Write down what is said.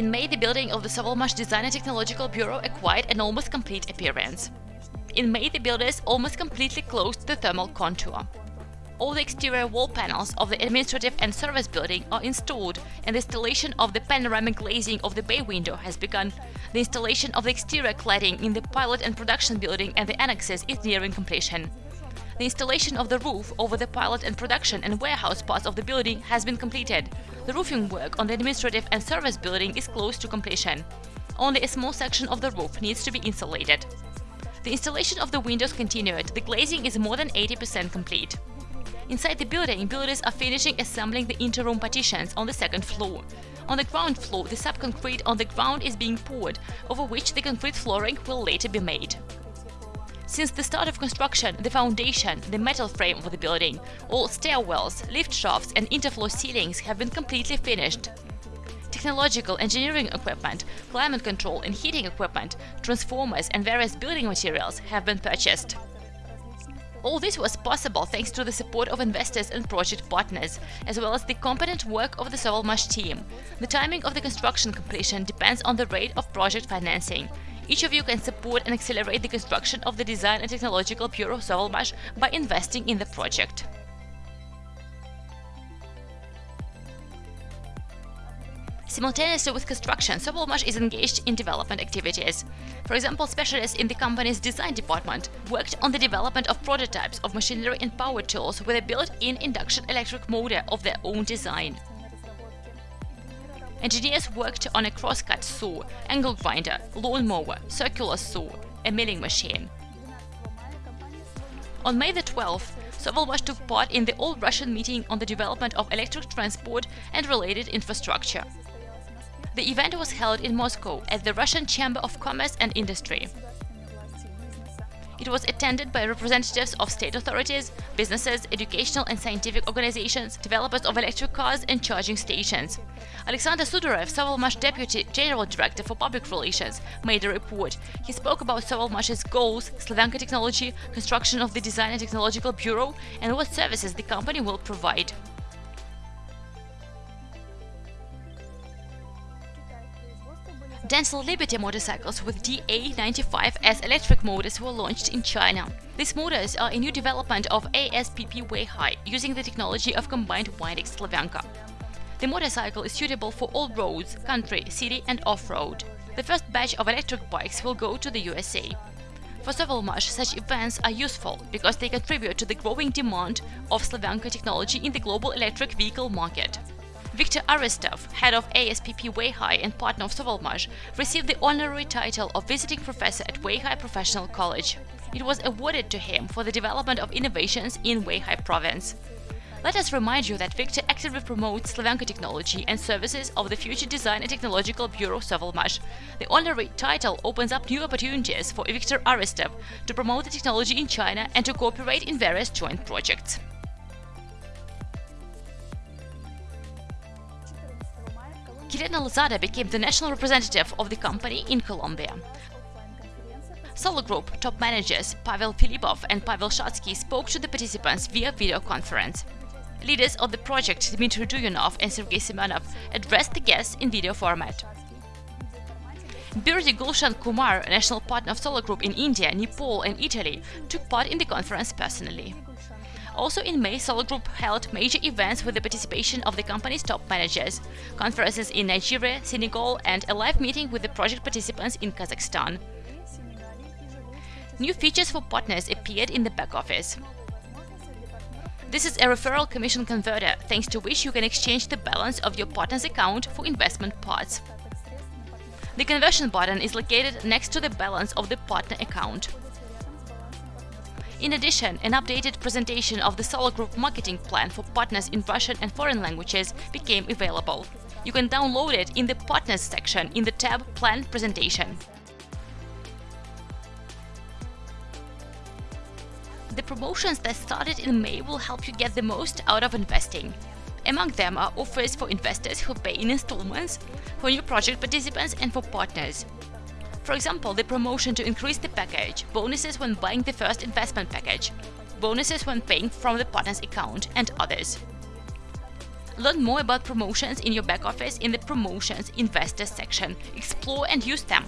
May, the building of the Sovelmash Design and Technological Bureau acquired an almost complete appearance. In May, the builders almost completely closed the thermal contour. All the exterior wall panels of the administrative and service building are installed and the installation of the panoramic glazing of the bay window has begun. The installation of the exterior cladding in the pilot and production building and the annexes is nearing completion. The installation of the roof over the pilot and production and warehouse parts of the building has been completed. The roofing work on the administrative and service building is close to completion. Only a small section of the roof needs to be insulated. The installation of the windows continued, the glazing is more than 80% complete. Inside the building, builders are finishing assembling the interroom partitions on the second floor. On the ground floor, the subconcrete on the ground is being poured, over which the concrete flooring will later be made. Since the start of construction, the foundation, the metal frame of the building, all stairwells, lift shafts and interfloor ceilings have been completely finished technological engineering equipment, climate control and heating equipment, transformers and various building materials have been purchased. All this was possible thanks to the support of investors and project partners, as well as the competent work of the Sovelmash team. The timing of the construction completion depends on the rate of project financing. Each of you can support and accelerate the construction of the Design and Technological Bureau Sovelmash by investing in the project. Simultaneously with construction, Sovelmash is engaged in development activities. For example, specialists in the company's design department worked on the development of prototypes of machinery and power tools with a built-in induction electric motor of their own design. Engineers worked on a crosscut saw, angle grinder, lawnmower, circular saw, a milling machine. On May the 12th, Sovelmash took part in the All-Russian meeting on the development of electric transport and related infrastructure. The event was held in Moscow at the Russian Chamber of Commerce and Industry. It was attended by representatives of state authorities, businesses, educational and scientific organizations, developers of electric cars and charging stations. Alexander Sudarev, Sovelmash Deputy General Director for Public Relations, made a report. He spoke about Sovelmash's goals, Slavyanka technology, construction of the Design and Technological Bureau, and what services the company will provide. Denso Liberty motorcycles with DA95S electric motors were launched in China. These motors are a new development of ASPP Weihai using the technology of combined winding Slavyanka. The motorcycle is suitable for all roads, country, city and off-road. The first batch of electric bikes will go to the USA. For Sovelmash, such events are useful because they contribute to the growing demand of Slavyanka technology in the global electric vehicle market. Viktor Aristov, head of ASPP Weihai and partner of Sovelmash, received the honorary title of visiting professor at Weihai Professional College. It was awarded to him for the development of innovations in Weihai province. Let us remind you that Viktor actively promotes Slavyanka technology and services of the Future Design and Technological Bureau Sovelmash. The honorary title opens up new opportunities for Viktor Aristov to promote the technology in China and to cooperate in various joint projects. Kirena Lozada became the national representative of the company in Colombia. Solar Group top managers Pavel Filipov and Pavel Shatsky spoke to the participants via video conference. Leaders of the project Dmitry Duyunov and Sergei Semenov addressed the guests in video format. Birdi Gulshan Kumar, national partner of Solar Group in India, Nepal and Italy, took part in the conference personally. Also in May, Solar Group held major events with the participation of the company's top managers, conferences in Nigeria, Senegal and a live meeting with the project participants in Kazakhstan. New features for partners appeared in the back office. This is a referral commission converter, thanks to which you can exchange the balance of your partner's account for investment parts. The conversion button is located next to the balance of the partner account. In addition, an updated presentation of the Solar Group marketing plan for partners in Russian and foreign languages became available. You can download it in the Partners section in the tab Plan Presentation. The promotions that started in May will help you get the most out of investing. Among them are offers for investors who pay in installments, for new project participants and for partners. For example, the promotion to increase the package, bonuses when buying the first investment package, bonuses when paying from the partner's account, and others. Learn more about promotions in your back office in the Promotions Investors section. Explore and use them.